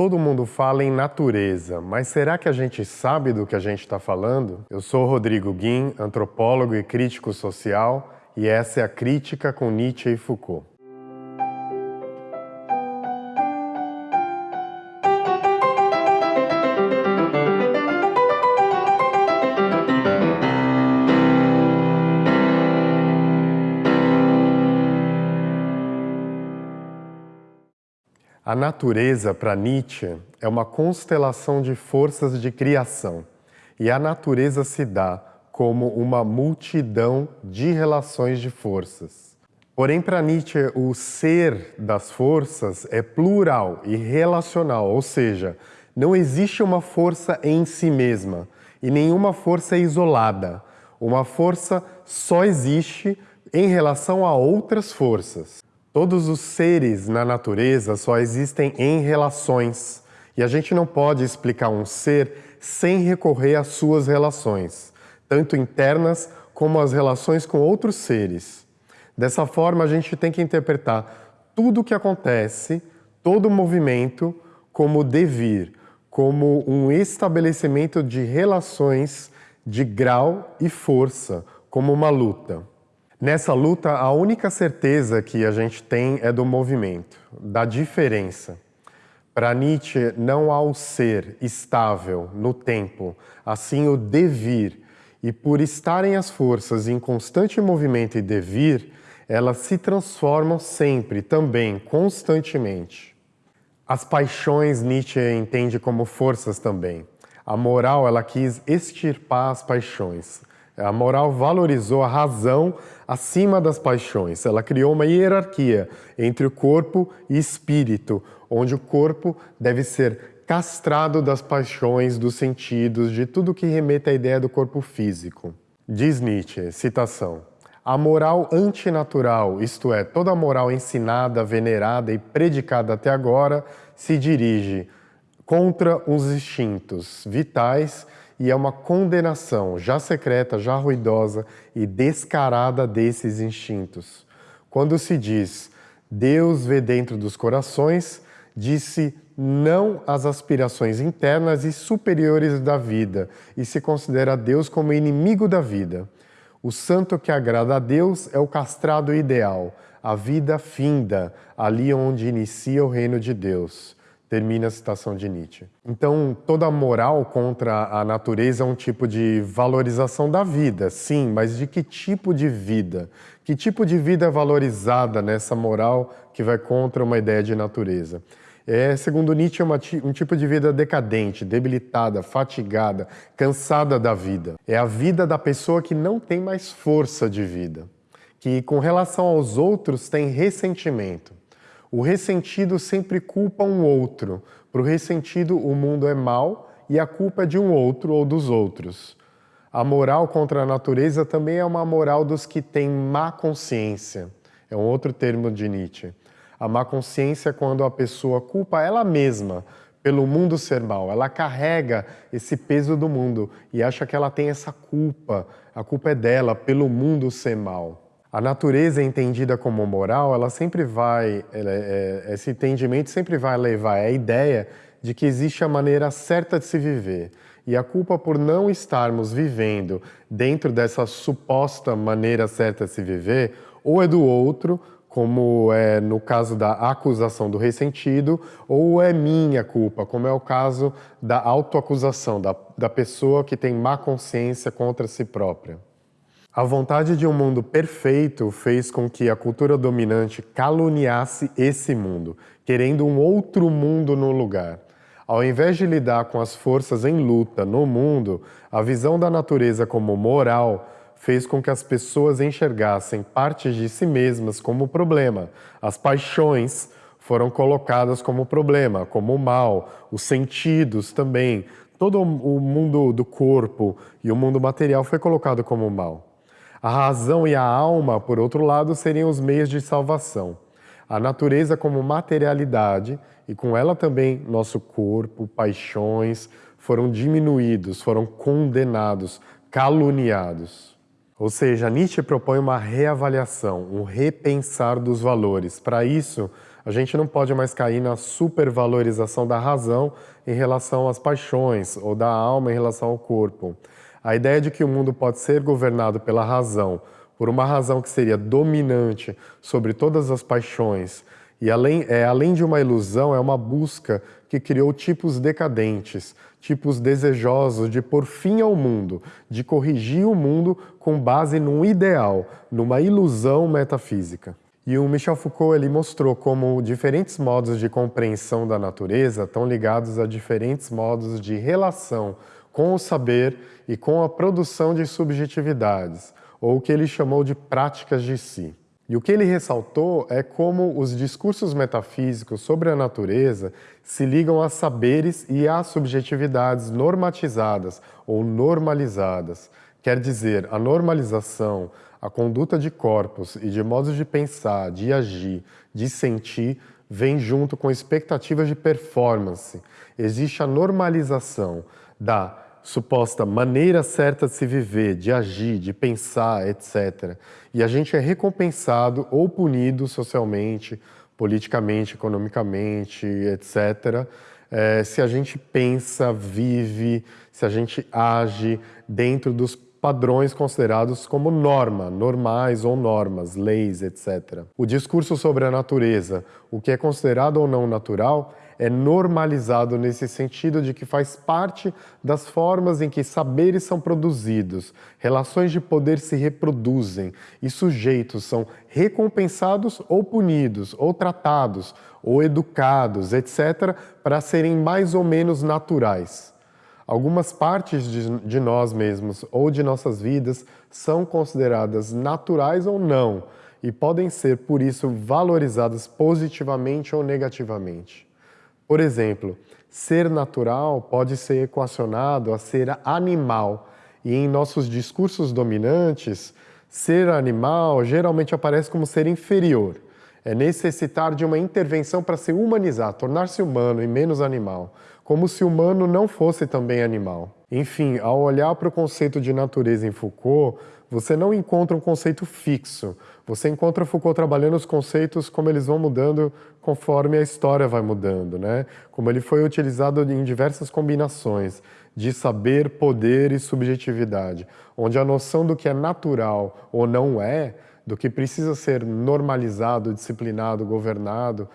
Todo mundo fala em natureza, mas será que a gente sabe do que a gente está falando? Eu sou Rodrigo Guim, antropólogo e crítico social, e essa é a Crítica com Nietzsche e Foucault. A natureza, para Nietzsche, é uma constelação de forças de criação. E a natureza se dá como uma multidão de relações de forças. Porém, para Nietzsche, o ser das forças é plural e relacional, ou seja, não existe uma força em si mesma e nenhuma força é isolada. Uma força só existe em relação a outras forças. Todos os seres na natureza só existem em relações e a gente não pode explicar um ser sem recorrer às suas relações, tanto internas como as relações com outros seres. Dessa forma, a gente tem que interpretar tudo o que acontece, todo movimento, como devir, como um estabelecimento de relações de grau e força, como uma luta. Nessa luta, a única certeza que a gente tem é do movimento, da diferença. Para Nietzsche, não há o ser estável no tempo, assim o devir. E por estarem as forças em constante movimento e devir, elas se transformam sempre, também, constantemente. As paixões Nietzsche entende como forças também. A moral, ela quis extirpar as paixões. A moral valorizou a razão acima das paixões. Ela criou uma hierarquia entre o corpo e espírito, onde o corpo deve ser castrado das paixões, dos sentidos, de tudo que remete à ideia do corpo físico. Diz Nietzsche, citação, a moral antinatural, isto é, toda a moral ensinada, venerada e predicada até agora, se dirige contra os instintos vitais e é uma condenação já secreta, já ruidosa e descarada desses instintos. Quando se diz Deus vê dentro dos corações, disse não às aspirações internas e superiores da vida e se considera Deus como inimigo da vida. O santo que agrada a Deus é o castrado ideal, a vida finda, ali onde inicia o reino de Deus termina a citação de Nietzsche. Então, toda moral contra a natureza é um tipo de valorização da vida, sim, mas de que tipo de vida? Que tipo de vida é valorizada nessa moral que vai contra uma ideia de natureza? É, segundo Nietzsche, é uma, um tipo de vida decadente, debilitada, fatigada, cansada da vida. É a vida da pessoa que não tem mais força de vida, que com relação aos outros tem ressentimento. O ressentido sempre culpa um outro. Para o ressentido, o mundo é mau e a culpa é de um outro ou dos outros. A moral contra a natureza também é uma moral dos que têm má consciência. É um outro termo de Nietzsche. A má consciência é quando a pessoa culpa ela mesma pelo mundo ser mal. Ela carrega esse peso do mundo e acha que ela tem essa culpa. A culpa é dela pelo mundo ser mal. A natureza entendida como moral, ela sempre vai, ela, é, esse entendimento sempre vai levar à ideia de que existe a maneira certa de se viver. E a culpa por não estarmos vivendo dentro dessa suposta maneira certa de se viver, ou é do outro, como é no caso da acusação do ressentido, ou é minha culpa, como é o caso da autoacusação, da, da pessoa que tem má consciência contra si própria. A vontade de um mundo perfeito fez com que a cultura dominante caluniasse esse mundo, querendo um outro mundo no lugar. Ao invés de lidar com as forças em luta no mundo, a visão da natureza como moral fez com que as pessoas enxergassem partes de si mesmas como problema. As paixões foram colocadas como problema, como mal, os sentidos também. Todo o mundo do corpo e o mundo material foi colocado como mal. A razão e a alma, por outro lado, seriam os meios de salvação. A natureza como materialidade e com ela também nosso corpo, paixões, foram diminuídos, foram condenados, caluniados. Ou seja, Nietzsche propõe uma reavaliação, um repensar dos valores. Para isso, A gente não pode mais cair na supervalorização da razão em relação às paixões ou da alma em relação ao corpo. A ideia de que o mundo pode ser governado pela razão, por uma razão que seria dominante sobre todas as paixões, e além, é, além de uma ilusão, é uma busca que criou tipos decadentes, tipos desejosos de pôr fim ao mundo, de corrigir o mundo com base num ideal, numa ilusão metafísica. E o Michel Foucault ele mostrou como diferentes modos de compreensão da natureza estão ligados a diferentes modos de relação com o saber e com a produção de subjetividades, ou o que ele chamou de práticas de si. E o que ele ressaltou é como os discursos metafísicos sobre a natureza se ligam a saberes e a subjetividades normatizadas ou normalizadas. Quer dizer, a normalização, a conduta de corpos e de modos de pensar, de agir, de sentir, vem junto com expectativas de performance. Existe a normalização da suposta maneira certa de se viver, de agir, de pensar, etc. E a gente é recompensado ou punido socialmente, politicamente, economicamente, etc., é, se a gente pensa, vive, se a gente age dentro dos padrões considerados como norma, normais ou normas, leis, etc. O discurso sobre a natureza, o que é considerado ou não natural, é normalizado nesse sentido de que faz parte das formas em que saberes são produzidos, relações de poder se reproduzem e sujeitos são recompensados ou punidos, ou tratados, ou educados, etc., para serem mais ou menos naturais. Algumas partes de, de nós mesmos ou de nossas vidas são consideradas naturais ou não, e podem ser, por isso, valorizadas positivamente ou negativamente. Por exemplo, ser natural pode ser equacionado a ser animal, e em nossos discursos dominantes, ser animal geralmente aparece como ser inferior. É necessitar de uma intervenção para se humanizar, tornar-se humano e menos animal, como se humano não fosse também animal. Enfim, ao olhar para o conceito de natureza em Foucault, você não encontra um conceito fixo. Você encontra Foucault trabalhando os conceitos como eles vão mudando conforme a história vai mudando, né? Como ele foi utilizado em diversas combinações de saber, poder e subjetividade, onde a noção do que é natural ou não é, do que precisa ser normalizado, disciplinado, governado,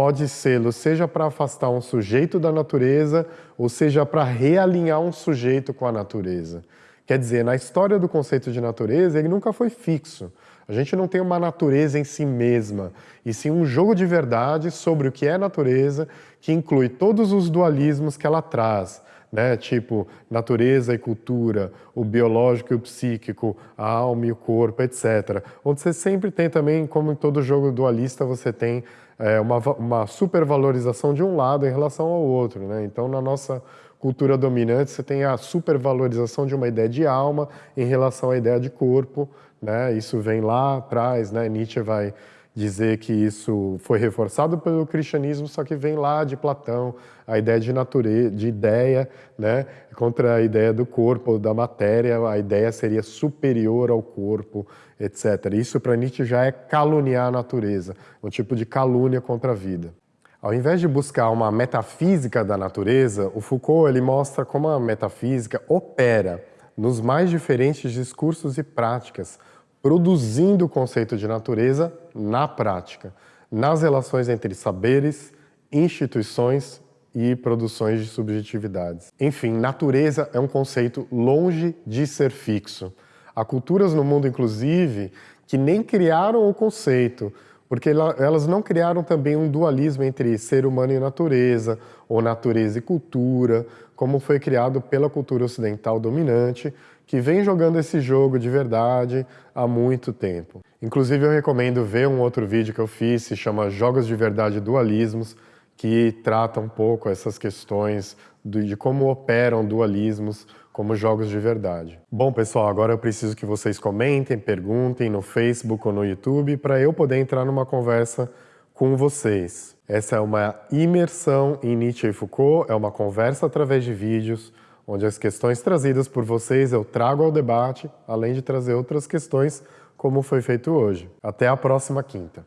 pode ser, seja para afastar um sujeito da natureza, ou seja para realinhar um sujeito com a natureza. Quer dizer, na história do conceito de natureza, ele nunca foi fixo. A gente não tem uma natureza em si mesma, e sim um jogo de verdade sobre o que é natureza, que inclui todos os dualismos que ela traz, né? tipo natureza e cultura, o biológico e o psíquico, a alma e o corpo, etc. Onde você sempre tem também, como em todo jogo dualista, você tem é, uma, uma supervalorização de um lado em relação ao outro. Né? Então, na nossa cultura dominante, você tem a supervalorização de uma ideia de alma em relação à ideia de corpo, né? Isso vem lá atrás, né? Nietzsche vai dizer que isso foi reforçado pelo cristianismo, só que vem lá de Platão, a ideia de natureza, de ideia, né? Contra a ideia do corpo, da matéria, a ideia seria superior ao corpo, etc. Isso para Nietzsche já é caluniar a natureza, um tipo de calúnia contra a vida. Ao invés de buscar uma metafísica da natureza, o Foucault ele mostra como a metafísica opera nos mais diferentes discursos e práticas, produzindo o conceito de natureza na prática, nas relações entre saberes, instituições e produções de subjetividades. Enfim, natureza é um conceito longe de ser fixo. Há culturas no mundo, inclusive, que nem criaram o conceito, porque elas não criaram também um dualismo entre ser humano e natureza, ou natureza e cultura, como foi criado pela cultura ocidental dominante, que vem jogando esse jogo de verdade há muito tempo. Inclusive eu recomendo ver um outro vídeo que eu fiz, se chama Jogos de Verdade Dualismos, que trata um pouco essas questões de como operam dualismos como jogos de verdade. Bom, pessoal, agora eu preciso que vocês comentem, perguntem no Facebook ou no YouTube para eu poder entrar numa conversa com vocês. Essa é uma imersão em Nietzsche e Foucault, é uma conversa através de vídeos, onde as questões trazidas por vocês eu trago ao debate, além de trazer outras questões, como foi feito hoje. Até a próxima quinta.